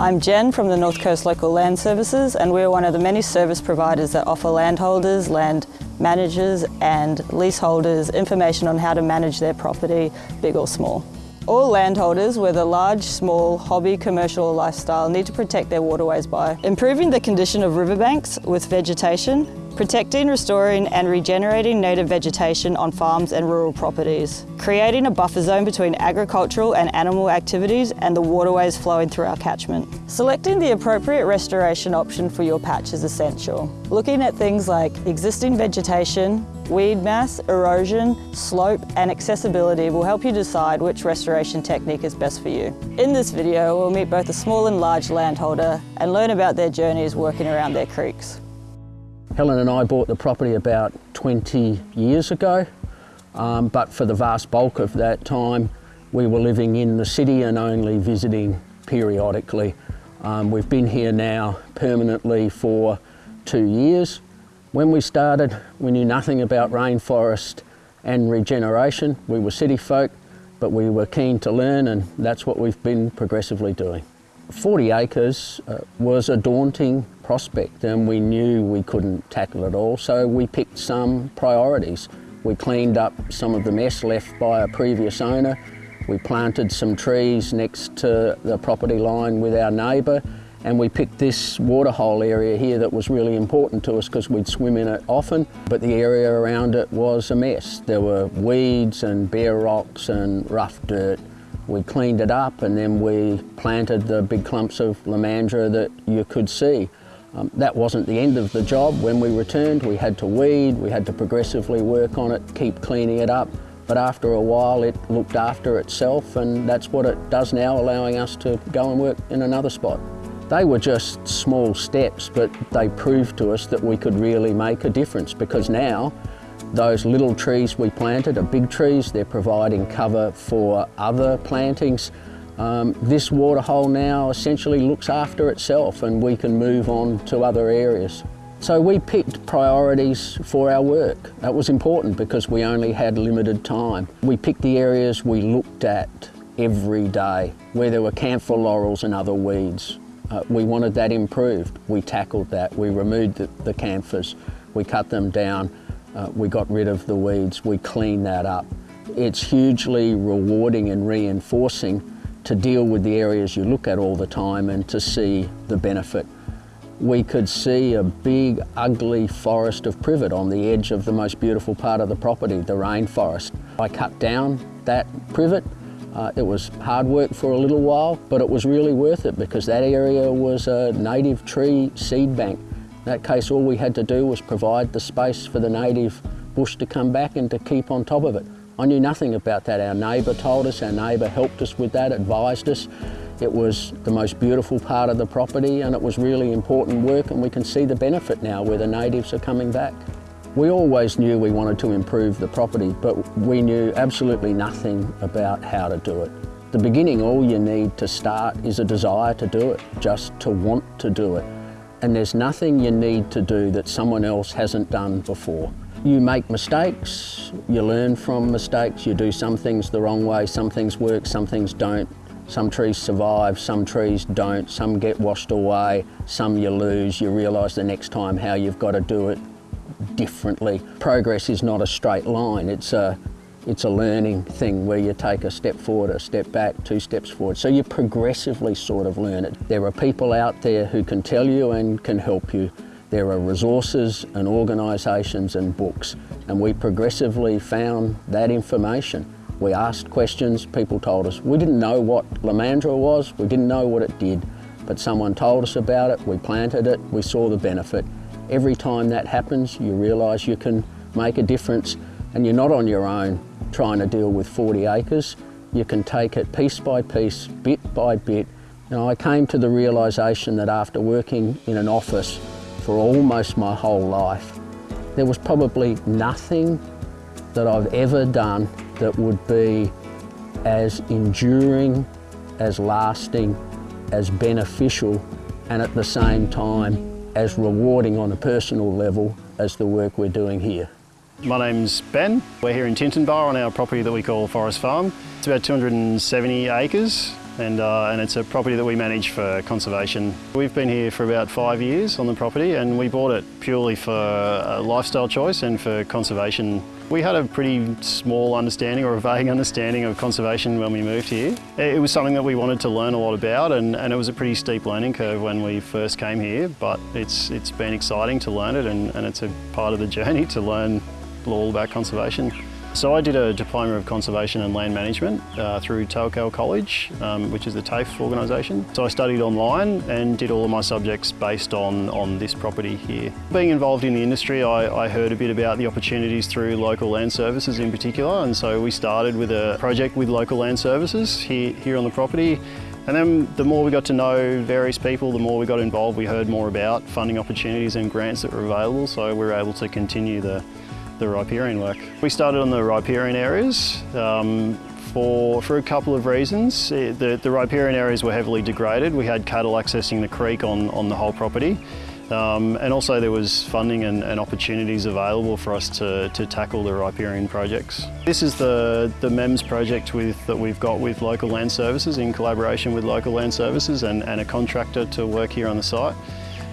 I'm Jen from the North Coast Local Land Services and we're one of the many service providers that offer landholders, land managers and leaseholders information on how to manage their property, big or small. All landholders, whether large, small, hobby, commercial or lifestyle, need to protect their waterways by improving the condition of riverbanks with vegetation, protecting, restoring and regenerating native vegetation on farms and rural properties, creating a buffer zone between agricultural and animal activities and the waterways flowing through our catchment. Selecting the appropriate restoration option for your patch is essential. Looking at things like existing vegetation, weed mass, erosion, slope and accessibility will help you decide which restoration technique is best for you. In this video, we'll meet both a small and large landholder and learn about their journeys working around their creeks. Helen and I bought the property about 20 years ago, um, but for the vast bulk of that time, we were living in the city and only visiting periodically. Um, we've been here now permanently for two years. When we started, we knew nothing about rainforest and regeneration. We were city folk, but we were keen to learn and that's what we've been progressively doing. 40 acres uh, was a daunting prospect and we knew we couldn't tackle it all, so we picked some priorities. We cleaned up some of the mess left by a previous owner. We planted some trees next to the property line with our neighbour and we picked this waterhole area here that was really important to us because we'd swim in it often, but the area around it was a mess. There were weeds and bare rocks and rough dirt. We cleaned it up and then we planted the big clumps of Lomandra that you could see. Um, that wasn't the end of the job. When we returned, we had to weed, we had to progressively work on it, keep cleaning it up. But after a while, it looked after itself and that's what it does now, allowing us to go and work in another spot. They were just small steps, but they proved to us that we could really make a difference because now those little trees we planted are big trees. They're providing cover for other plantings. Um, this waterhole now essentially looks after itself and we can move on to other areas. So we picked priorities for our work. That was important because we only had limited time. We picked the areas we looked at every day, where there were camphor laurels and other weeds. Uh, we wanted that improved. We tackled that. We removed the, the camphors. We cut them down. Uh, we got rid of the weeds, we cleaned that up. It's hugely rewarding and reinforcing to deal with the areas you look at all the time and to see the benefit. We could see a big, ugly forest of privet on the edge of the most beautiful part of the property, the rainforest. I cut down that privet. Uh, it was hard work for a little while, but it was really worth it because that area was a native tree seed bank. In that case, all we had to do was provide the space for the native bush to come back and to keep on top of it. I knew nothing about that. Our neighbour told us, our neighbour helped us with that, advised us. It was the most beautiful part of the property and it was really important work and we can see the benefit now where the natives are coming back. We always knew we wanted to improve the property, but we knew absolutely nothing about how to do it. The beginning, all you need to start is a desire to do it, just to want to do it and there's nothing you need to do that someone else hasn't done before. You make mistakes, you learn from mistakes, you do some things the wrong way, some things work, some things don't. Some trees survive, some trees don't, some get washed away, some you lose. You realise the next time how you've got to do it differently. Progress is not a straight line, it's a, it's a learning thing where you take a step forward, a step back, two steps forward. So you progressively sort of learn it. There are people out there who can tell you and can help you. There are resources and organisations and books and we progressively found that information. We asked questions, people told us. We didn't know what Lomandra was, we didn't know what it did, but someone told us about it, we planted it, we saw the benefit. Every time that happens, you realise you can make a difference and you're not on your own trying to deal with 40 acres. You can take it piece by piece, bit by bit. Now, I came to the realisation that after working in an office for almost my whole life, there was probably nothing that I've ever done that would be as enduring, as lasting, as beneficial, and at the same time as rewarding on a personal level as the work we're doing here. My name's Ben. We're here in Tintinbar on our property that we call Forest Farm. It's about 270 acres and, uh, and it's a property that we manage for conservation. We've been here for about five years on the property and we bought it purely for a lifestyle choice and for conservation. We had a pretty small understanding or a vague understanding of conservation when we moved here. It was something that we wanted to learn a lot about and, and it was a pretty steep learning curve when we first came here, but it's, it's been exciting to learn it and, and it's a part of the journey to learn all about conservation. So I did a Diploma of Conservation and Land Management uh, through Tocal College, um, which is the TAFE organisation. So I studied online and did all of my subjects based on, on this property here. Being involved in the industry, I, I heard a bit about the opportunities through local land services in particular, and so we started with a project with local land services here, here on the property. And then the more we got to know various people, the more we got involved, we heard more about funding opportunities and grants that were available, so we were able to continue the the riparian work. We started on the riparian areas um, for, for a couple of reasons. The, the riparian areas were heavily degraded. We had cattle accessing the creek on, on the whole property. Um, and also there was funding and, and, opportunities available for us to, to tackle the riparian projects. This is the, the MEMS project with, that we've got with local land services in collaboration with local land services and, and a contractor to work here on the site.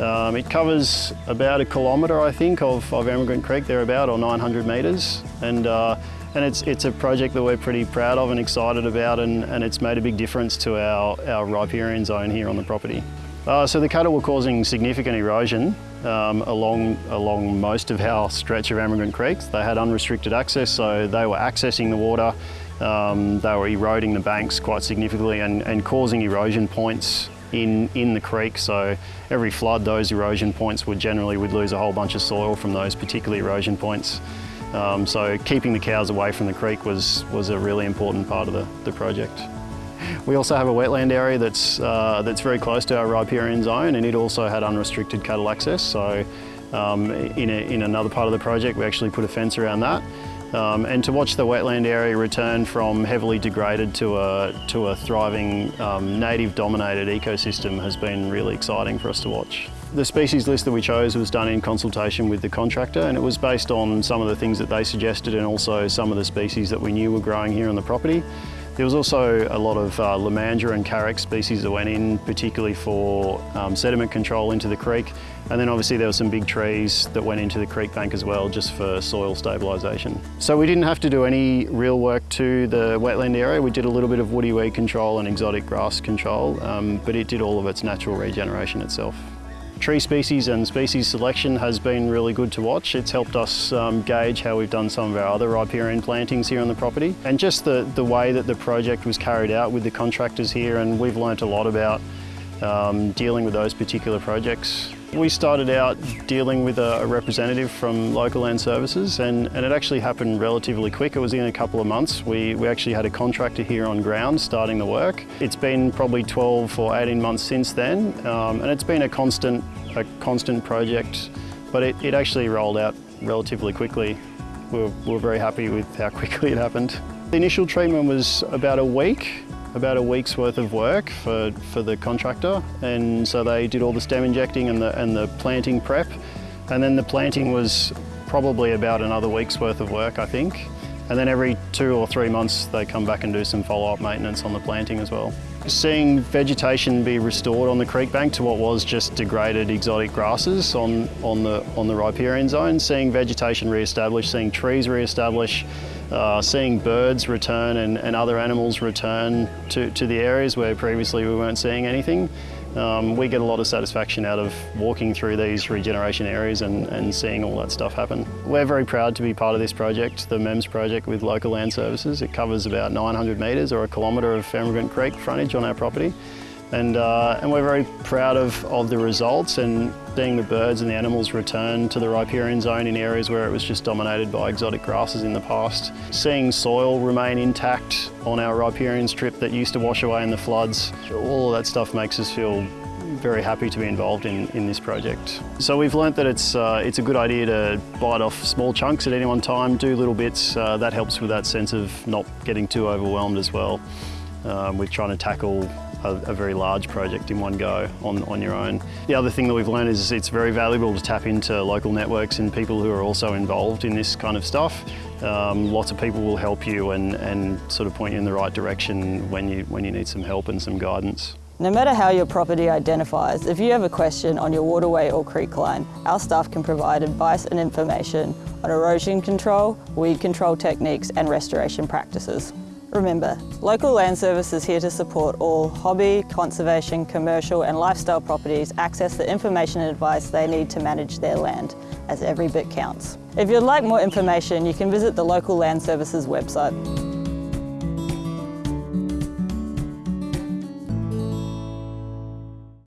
Um, it covers about a kilometre, I think, of, of Emigrant Creek, thereabout, or 900 metres. And, uh, and it's, it's a project that we're pretty proud of and excited about, and, and it's made a big difference to our, our riparian zone here on the property. Uh, so the cattle were causing significant erosion um, along, along most of our stretch of Emigrant Creek. They had unrestricted access, so they were accessing the water, um, they were eroding the banks quite significantly and, and causing erosion points in, in the creek. So every flood, those erosion points would generally would lose a whole bunch of soil from those particular erosion points. Um, so keeping the cows away from the creek was, was a really important part of the, the project. We also have a wetland area that's, uh, that's very close to our riparian zone and it also had unrestricted cattle access. So um, in, a, in another part of the project we actually put a fence around that. Um, and to watch the wetland area return from heavily degraded to a, to a thriving um, native dominated ecosystem has been really exciting for us to watch. The species list that we chose was done in consultation with the contractor and it was based on some of the things that they suggested and also some of the species that we knew were growing here on the property. There was also a lot of uh, Lomandra and Carex species that went in, particularly for um, sediment control into the creek. And then obviously there were some big trees that went into the creek bank as well, just for soil stabilisation. So we didn't have to do any real work to the wetland area. We did a little bit of woody weed control and exotic grass control, um, but it did all of its natural regeneration itself. Tree species and species selection has been really good to watch. It's helped us um, gauge how we've done some of our other riparian plantings here on the property and just the, the way that the project was carried out with the contractors here and we've learnt a lot about um, dealing with those particular projects. We started out dealing with a, representative from Local Land Services and, and, it actually happened relatively quick. It was in a couple of months. We, we actually had a contractor here on ground starting the work. It's been probably 12 or 18 months since then um, and it's been a constant a constant project, but it, it actually rolled out relatively quickly. We were, we were very happy with how quickly it happened. The initial treatment was about a week, about a week's worth of work for, for the contractor. And so they did all the stem injecting and the, and the planting prep. And then the planting was probably about another week's worth of work, I think. And then every two or three months, they come back and do some follow-up maintenance on the planting as well. Seeing vegetation be restored on the creek bank to what was just degraded exotic grasses on, on, the, on the riparian zone, seeing vegetation re-established, seeing trees re-establish, uh, seeing birds return and, and other animals return to, to the areas where previously we weren't seeing anything. Um, we get a lot of satisfaction out of walking through these regeneration areas and, and, seeing all that stuff happen. We're very proud to be part of this project, the MEMS project with Local Land Services. It covers about 900 metres or a kilometre of Emigrant Creek frontage on our property. And, uh, and we're very proud of, of the results and seeing the birds and the animals return to the riparian zone in areas where it was just dominated by exotic grasses in the past. Seeing soil remain intact on our riparian strip that used to wash away in the floods, all of that stuff makes us feel very happy to be involved in, in this project. So we've learnt that it's, uh, it's a good idea to bite off small chunks at any one time, do little bits. Uh, that helps with that sense of not getting too overwhelmed as well um, with trying to tackle a, a, very large project in one go on, on your own. The other thing that we've learned is it's very valuable to tap into local networks and people who are also involved in this kind of stuff. Um, lots of people will help you and, and sort of point you in the right direction when you, when you need some help and some guidance. No matter how your property identifies, if you have a question on your waterway or creek line, our staff can provide advice and information on erosion control, weed control techniques and restoration practices. Remember, local land service is here to support all hobby, conservation, commercial and lifestyle properties access the information and advice they need to manage their land, as every bit counts. If you'd like more information, you can visit the local land services website.